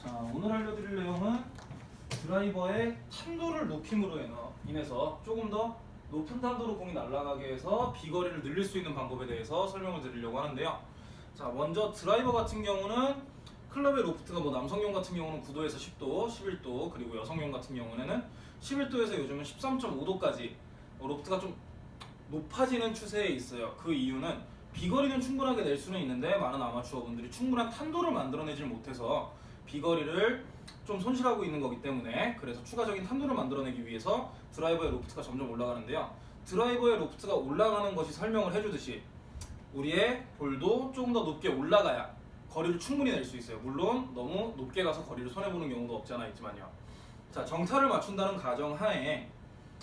자, 오늘 알려드릴 내용은 드라이버의 탄도를 높임으로 인해서 조금 더 높은 탄도로 공이 날아가게 해서 비거리를 늘릴 수 있는 방법에 대해서 설명을 드리려고 하는데요. 자, 먼저 드라이버 같은 경우는 클럽의 로프트가 뭐 남성용 같은 경우는 9도에서 10도, 11도, 그리고 여성용 같은 경우에는 11도에서 요즘은 13.5도까지 로프트가 좀 높아지는 추세에 있어요. 그 이유는 비거리는 충분하게 낼 수는 있는데 많은 아마추어분들이 충분한 탄도를 만들어내질 못해서 비거리를 좀 손실하고 있는 거기 때문에 그래서 추가적인 탄도를 만들어내기 위해서 드라이버의 로프트가 점점 올라가는데요. 드라이버의 로프트가 올라가는 것이 설명을 해주듯이 우리의 볼도 조금 더 높게 올라가야 거리를 충분히 낼 수 있어요. 물론 너무 높게 가서 거리를 손해보는 경우도 없지 않아 있지만요. 자 정타를 맞춘다는 가정 하에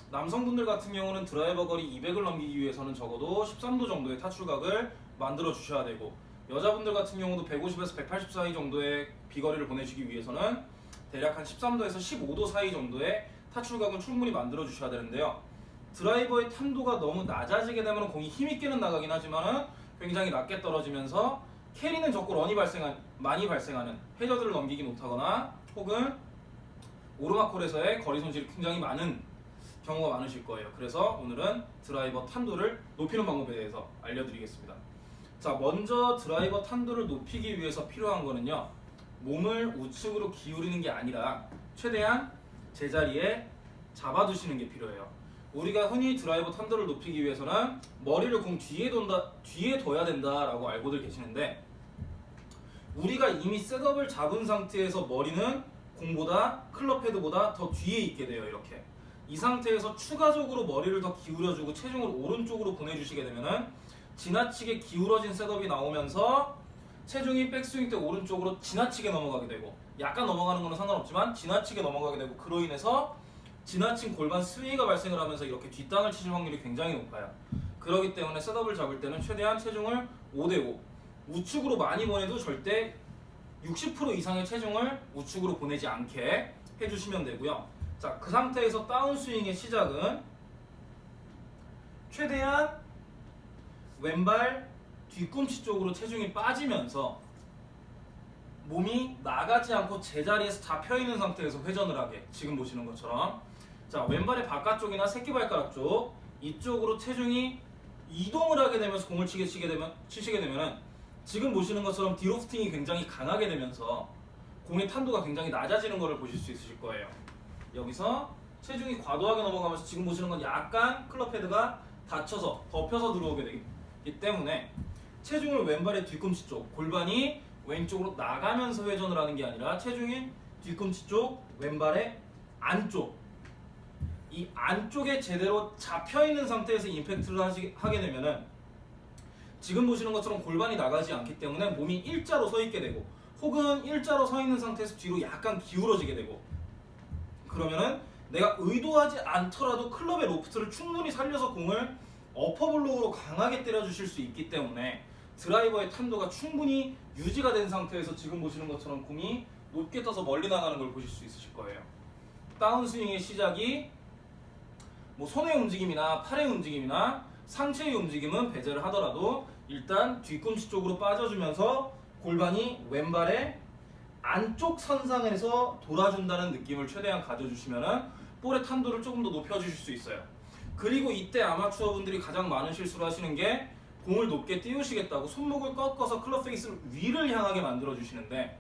남성분들 같은 경우는 드라이버 거리 200을 넘기기 위해서는 적어도 13도 정도의 타출각을 만들어 주셔야 되고 여자분들 같은 경우도 150에서 180 사이 정도의 비거리를 보내주기 위해서는 대략 한 13도에서 15도 사이 정도의 타출각은 충분히 만들어 주셔야 되는데요. 드라이버의 탄도가 너무 낮아지게 되면 공이 힘있게는 나가긴 하지만 굉장히 낮게 떨어지면서 캐리는 적고 런이 발생한, 많이 발생하는 해저드를 넘기기 못하거나 혹은 오르막홀에서의 거리 손실이 굉장히 많은 경우가 많으실 거예요. 그래서 오늘은 드라이버 탄도를 높이는 방법에 대해서 알려드리겠습니다. 자, 먼저 드라이버 탄도를 높이기 위해서 필요한 거는요. 몸을 우측으로 기울이는 게 아니라 최대한 제자리에 잡아두시는 게 필요해요. 우리가 흔히 드라이버 탄도를 높이기 위해서는 머리를 공 뒤에 돈다, 뒤에 둬야 된다라고 알고들 계시는데 우리가 이미 셋업을 잡은 상태에서 머리는 공보다 클럽 헤드보다 더 뒤에 있게 돼요. 이렇게. 이 상태에서 추가적으로 머리를 더 기울여주고 체중을 오른쪽으로 보내주시게 되면은 지나치게 기울어진 setup이 나오면서 체중이 백스윙 때 오른쪽으로 지나치게 넘어가게 되고 약간 넘어가는 거는 상관없지만 지나치게 넘어가게 되고 그로 인해서 지나친 골반 sway가 발생을 하면서 이렇게 뒷땅을 치실 확률이 굉장히 높아요. 그렇기 때문에 setup을 잡을 때는 최대한 체중을 5대5 우측으로 많이 보내도 절대 60% 이상의 체중을 우측으로 보내지 않게 해주시면 되고요. 자, 그 상태에서 다운스윙의 시작은 최대한 왼발 뒤꿈치 쪽으로 체중이 빠지면서 몸이 나가지 않고 제자리에서 잡혀 있는 상태에서 회전을 하게. 지금 보시는 것처럼. 자 왼발의 바깥쪽이나 새끼발가락 쪽. 이쪽으로 체중이 이동을 하게 되면서 공을 치게 치게 되면 치시게 되면은 지금 보시는 것처럼 디로프팅이 굉장히 강하게 되면서 공의 탄도가 굉장히 낮아지는 것을 보실 수 있으실 거예요. 여기서 체중이 과도하게 넘어가면서 지금 보시는 건 약간 클럽 헤드가 닫혀서 덮여서 들어오게 되기 때문에 체중을 왼발의 뒤꿈치 쪽 골반이 왼쪽으로 나가면서 회전을 하는 게 아니라 체중이 뒤꿈치 쪽 왼발의 안쪽. 이 안쪽에 제대로 잡혀 있는 상태에서 임팩트를 하시, 하게 되면은 지금 보시는 것처럼 골반이 나가지 않기 때문에 몸이 일자로 서 있게 되고 혹은 일자로 서 있는 상태에서 뒤로 약간 기울어지게 되고 그러면은 내가 의도하지 않더라도 클럽의 로프트를 충분히 살려서 공을 어퍼블로우로 강하게 때려주실 수 있기 때문에 드라이버의 탄도가 충분히 유지가 된 상태에서 지금 보시는 것처럼 공이 높게 떠서 멀리 나가는 걸 보실 수 있으실 거예요. 다운스윙의 시작이 뭐 손의 움직임이나 팔의 움직임이나 상체의 움직임은 배제를 하더라도 일단 뒤꿈치 쪽으로 빠져주면서 골반이 왼발의 안쪽 선상에서 돌아준다는 느낌을 최대한 가져주시면은 볼의 탄도를 조금 더 높여주실 수 있어요. 그리고 이때 아마추어 분들이 가장 많은 실수를 하시는 게 공을 높게 띄우시겠다고 손목을 꺾어서 클럽 페이스를 위를 향하게 만들어 주시는데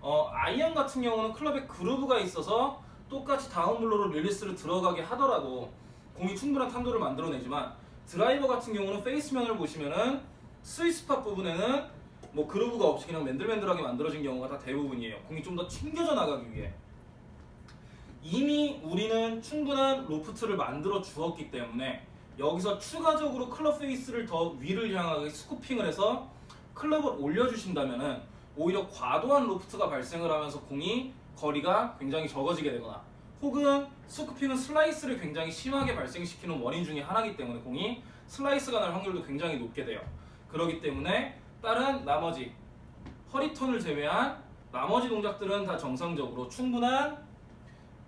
어, 아이언 같은 경우는 클럽에 groove가 있어서 똑같이 다운블로로 릴리스를 들어가게 하더라도 공이 충분한 탄도를 만들어내지만 드라이버 같은 경우는 페이스면을 보시면은 sweet spot 부분에는 뭐 groove가 없이 그냥 맨들맨들하게 만들어진 경우가 다 대부분이에요. 공이 좀 더 튕겨져 나가기 위해. 이미 우리는 충분한 로프트를 만들어 주었기 때문에 여기서 추가적으로 클럽 페이스를 더 위를 향하게 scooping을 해서 클럽을 올려주신다면은 오히려 과도한 로프트가 발생을 하면서 공이 거리가 굉장히 적어지게 되거나 혹은 scooping은 슬라이스를 굉장히 심하게 발생시키는 원인 중에 하나이기 때문에 공이 슬라이스가 날 확률도 굉장히 높게 돼요. 그렇기 때문에 다른 나머지 허리턴을 제외한 나머지 동작들은 다 정상적으로 충분한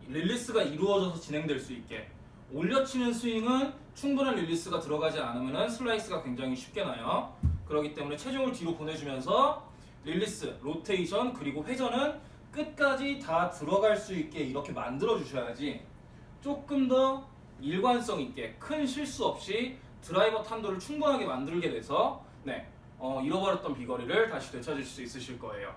릴리스가 이루어져서 진행될 수 있게 올려치는 스윙은 충분한 릴리스가 들어가지 않으면 슬라이스가 굉장히 쉽게 나요. 그렇기 때문에 체중을 뒤로 보내주면서 릴리스, 로테이션, 그리고 회전은 끝까지 다 들어갈 수 있게 이렇게 만들어 주셔야지 조금 더 일관성 있게 큰 실수 없이 드라이버 탄도를 충분하게 만들게 돼서 네, 어, 잃어버렸던 비거리를 다시 되찾을 수 있으실 거예요.